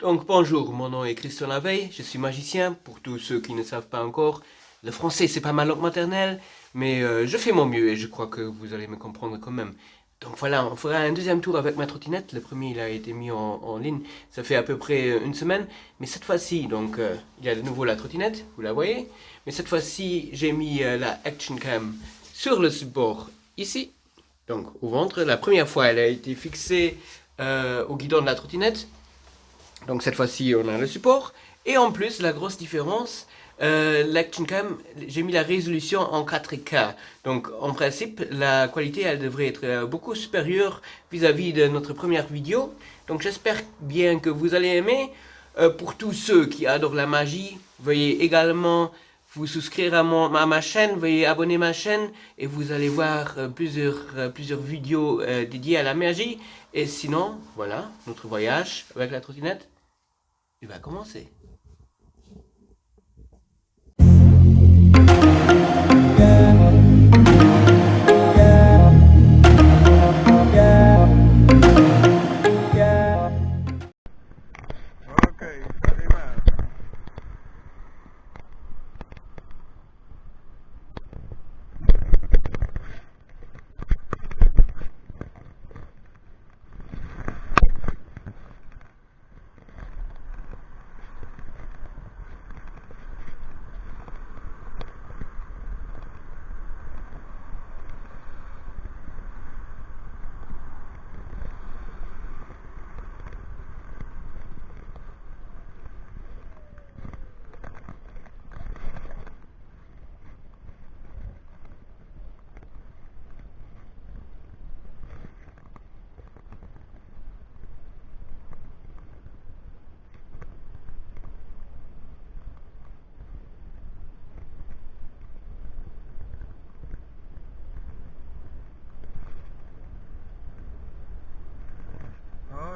Donc bonjour, mon nom est Christian Laveille, je suis magicien, pour tous ceux qui ne savent pas encore. Le français c'est pas ma langue maternelle, mais euh, je fais mon mieux et je crois que vous allez me comprendre quand même. Donc voilà, on fera un deuxième tour avec ma trottinette. Le premier, il a été mis en, ligne, ça fait à peu près une semaine. Mais cette fois-ci, donc, euh, il y a de nouveau la trottinette, vous la voyez. Mais cette fois-ci, j'ai mis euh, la Action Cam sur le support ici. Donc au ventre, la première fois, elle a été fixée au guidon de la trottinette. Donc cette fois-ci, on a le support. Et en plus, la grosse différence, euh, l'Action Cam, j'ai mis la résolution en 4K. Donc en principe, la qualité, elle devrait être euh, beaucoup supérieure vis-à-vis de notre première vidéo. Donc j'espère bien que vous allez aimer. Euh, pour tous ceux qui adorent la magie, veuillez également vous souscrire à, mon, à ma chaîne, veuillez abonner ma chaîne et vous allez voir plusieurs, plusieurs vidéos dédiées à la magie. Et sinon, voilà, notre voyage avec la trottinette, il va commencer.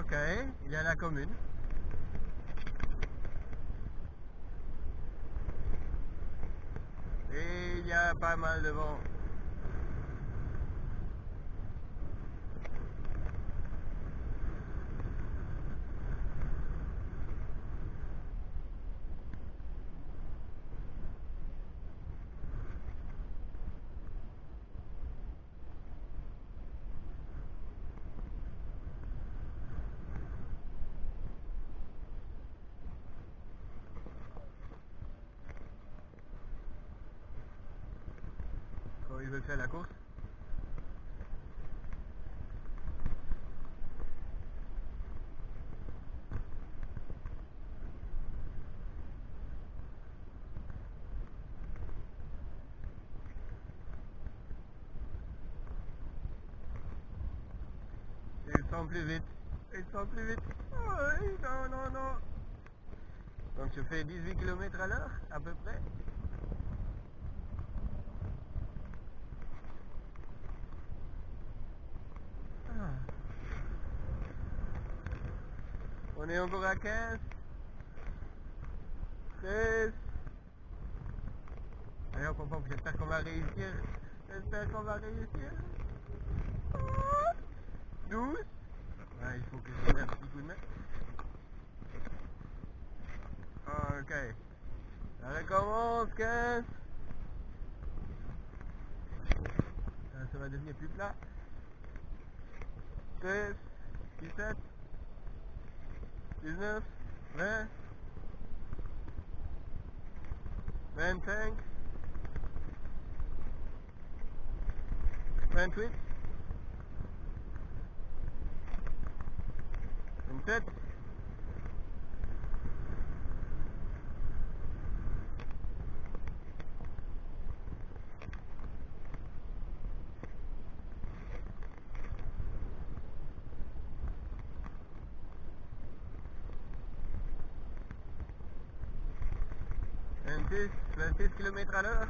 Ok, il y a la commune. Et il y a pas mal de vent. Veut faire la course. Il sent plus vite. Il sent plus vite. non, non, non. Donc je fais 18 km à l'heure, à peu près. On est encore à 15. 16. Allez, on comprend, j'espère qu'on va réussir. J'espère qu'on va réussir. 12. il faut que je donne un petit coup de main. Ok. Ça recommence, 15. Ça, va devenir plus plat. 16. 17. Is this? Man? Man tank? Man tweets? And 10, 26 km à l'heure.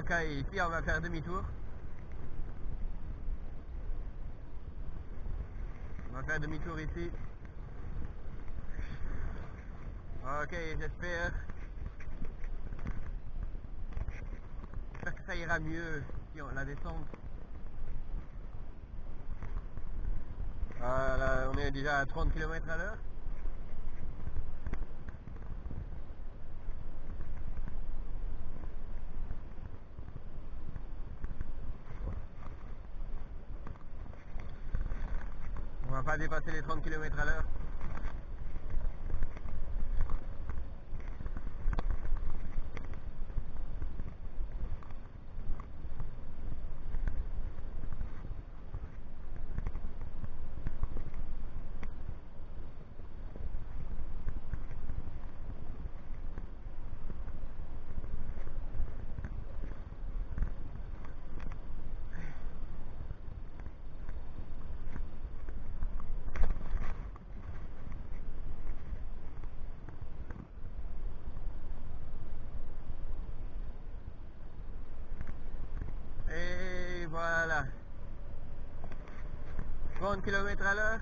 Ok, ici on va faire demi-tour. Demi-tour ici. Ok, j'espère. J'espère que ça ira mieux si on la descend. Voilà, on est déjà à 30 km à l'heure. Va pas dépasser les 30 km à l'heure. Et voilà. 30 km à l'heure.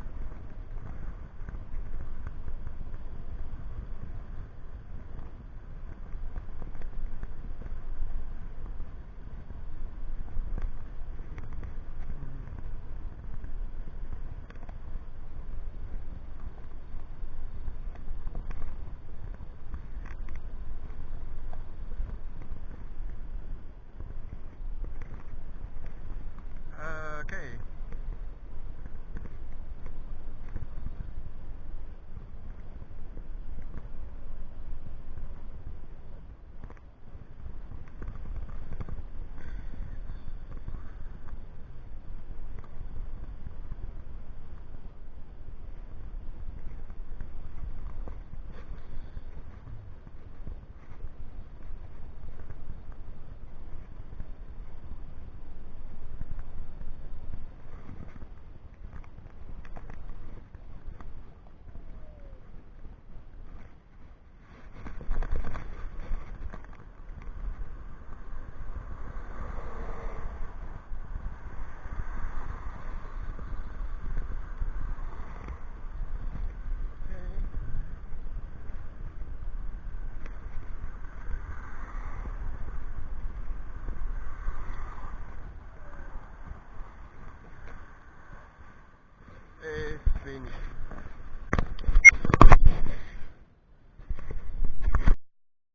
doing it.